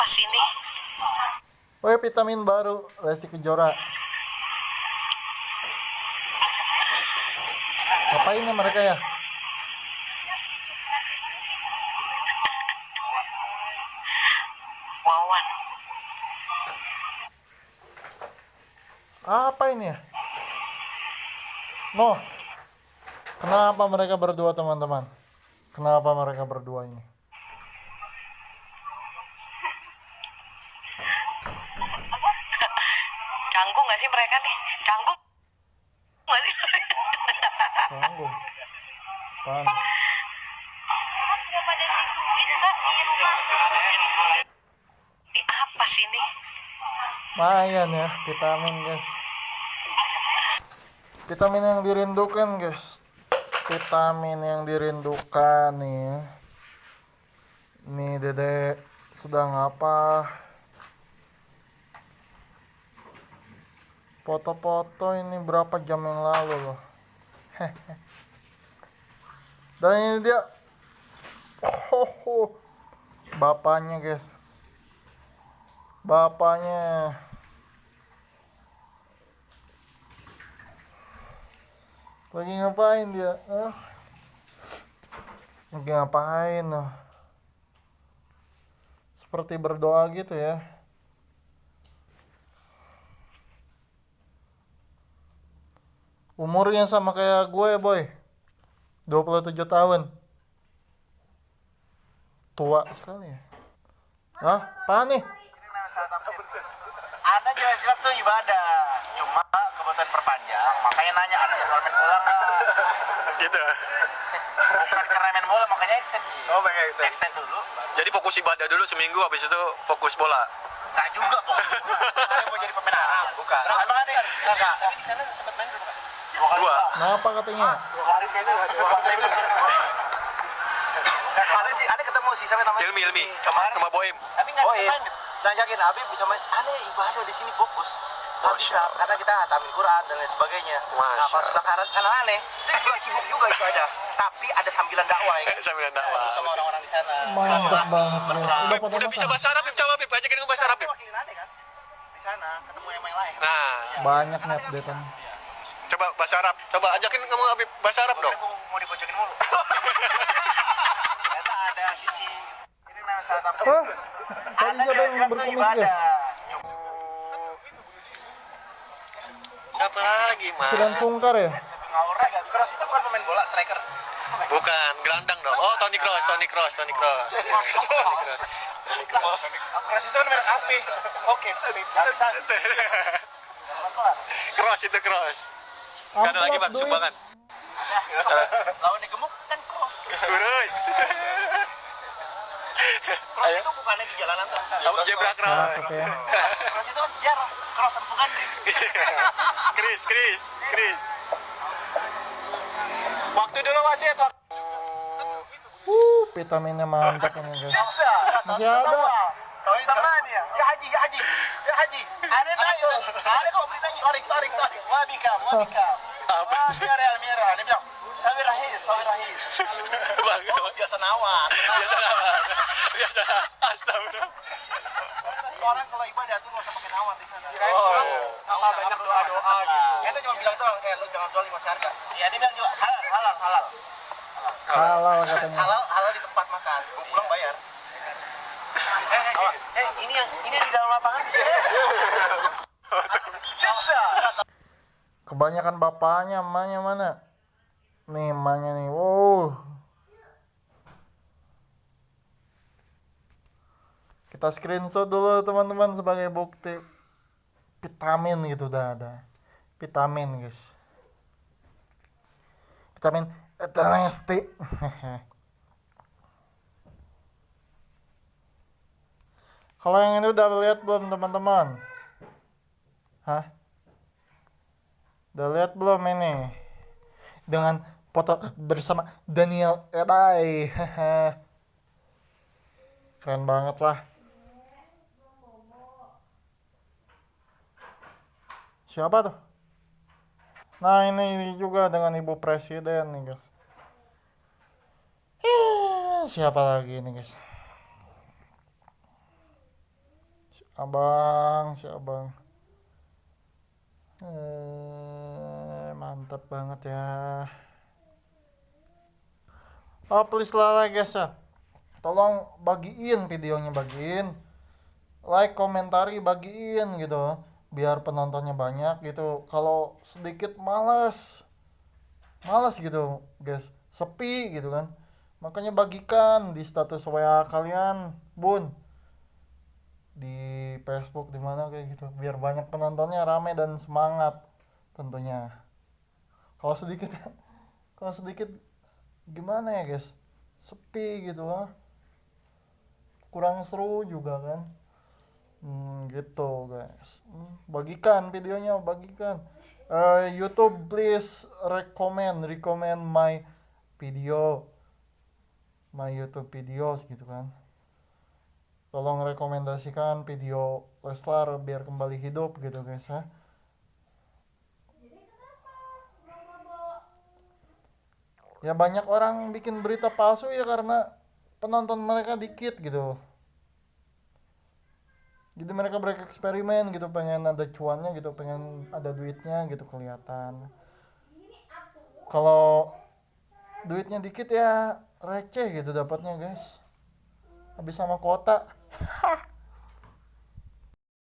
apa sih ini? Woi vitamin baru Lesti Kejora. Ngapain ya mereka ya? Wawan. Apa ini ya? No. Kenapa mereka berdua teman-teman? Kenapa mereka berdua ini? Mereka nih? Canggung gak sih? Sanggup. Pan. Ini apa sih ini? Lumayan ya vitamin guys. Vitamin yang dirindukan guys. Vitamin yang dirindukan nih. Nih dedek sedang apa? Foto-foto ini berapa jam yang lalu loh. Dan ini dia. Oh, bapaknya guys. Bapaknya. Lagi ngapain dia? Hah? Lagi ngapain? ah? Seperti berdoa gitu ya. Umurnya sama kayak gue, boy. 27 tahun. Tua sekali ya. Hah? Apaan nih? Anda jelas-jelas tuh ibadah, cuma kebutuhan perpanjang, makanya nanya ada jadwal main bola nggak? Gitu. Bukan karena main bola, makanya extend. Oh, pengen extend. Extend dulu. Jadi fokus ibadah dulu seminggu, habis itu fokus bola. Nggak juga pokoknya. Saya mau jadi pemain Arab, bukan. Emang ada ya? Nggak. Tapi di sana sempat main belum? Dua. Kenapa katanya? Dua kali kayaknya. Dua kali. Ada sih, ada ketemu sih sama namanya. Ilmi, Ilmi. Kemarin. Sama Boim. Tapi nggak oh, main. Nah, yakin Habib bisa main. Aneh ibadah di sini fokus. Masya bisa, karena kita hatamin Quran dan lain sebagainya. Masya Nah, pas sebelah kanan kanan aneh, dia juga sibuk juga ibadah. Tapi ada sambilan dakwah ya. Sambil dakwah. Sama orang-orang di sana. Mantap banget. Udah udah bisa bahasa Arab. Coba, Bib. Ajakin bahasa Arab, Bib. wakilin aneh kan? Di sana, ketemu yang yang lain. Nah, Banyak nih updatean. Coba bahasa Arab. Coba ajakin ngomong Habib bahasa Arab dong. Aku mau dipojokin mulu. Ternyata ada sisi ini saat apa? Hah? Tadi siapa yang berkumis guys? Siapa lagi, Mas? Silan Sungkar ya? Ngaura gak? Cross itu bukan pemain bola, striker. Bukan, gelandang dong. Oh, Toni Kroos, Toni Kroos, Toni Kroos. Toni Kroos. Cross itu kan merek HP. Oke, sini. Kroos itu Kroos. Gak ada lagi, Bang, sumbangan. Lawan yang gemuk kan cross. Kurus. Cross itu bukannya di jalanan tuh. Kamu zebra cross. Ya. Cross itu kan sejarah. Cross bukan Chris, Chris, Chris. Waktu dulu wasit. Wak- Uh, vitaminnya mantap ini guys. Masih ada. Ya. Ya haji, ya haji. Ya haji. Ada tayo. Ada kok beritanya. Tarik, tarik, tarik. Wabika, wabika. Apa? Ah, Mira, Mira. Dia bilang, sawi rahis, sawi rahis. Bang, Oh, biasa nawar. biasa biasa astagfirullah Orang kalau ibadah tuh nggak usah pakai nawar di sana. Oh. Banyak doa-doa gitu. Kita cuma bilang doang, eh lu jangan jual lima harga. Iya, dia bilang juga halal, halal, halal. Halal katanya. Halal, halal di tempat makan. Pulang bayar. Eh, eh, ini yang ini yang di dalam lapangan. Kebanyakan bapaknya, emaknya mana? Nih, emaknya nih. Wow. Kita screenshot dulu teman-teman sebagai bukti vitamin gitu udah ada. Vitamin, guys. Vitamin Eternesti. Kalau yang ini udah lihat belum teman-teman? Hah? Udah lihat belum ini? Dengan foto bersama Daniel Erai. Keren banget lah. Siapa tuh? Nah ini juga dengan ibu presiden nih guys. Siapa lagi nih guys? Si abang si abang. Eh mantap banget ya. Oh please lah guys ya tolong bagiin videonya bagiin. Like komentari bagiin gitu. Biar penontonnya banyak gitu. Kalau sedikit males. Males gitu guys. Sepi gitu kan. Makanya bagikan di status WA kalian bun. Di Facebook di mana kayak gitu. Biar banyak penontonnya rame dan semangat tentunya. Kalau sedikit kalau sedikit gimana ya guys? Sepi gitu lah kurang seru juga kan? Hmm, gitu guys. Hmm, bagikan videonya bagikan. Eh, YouTube please recommend recommend my video. My YouTube videos gitu kan tolong rekomendasikan video Leslar biar kembali hidup gitu guys ya. Ya banyak orang bikin berita palsu ya karena penonton mereka dikit gitu. Jadi mereka bereksperimen gitu pengen ada cuannya gitu pengen ada duitnya gitu kelihatan. Kalau duitnya dikit ya receh gitu dapatnya guys. Habis sama kuota Ha!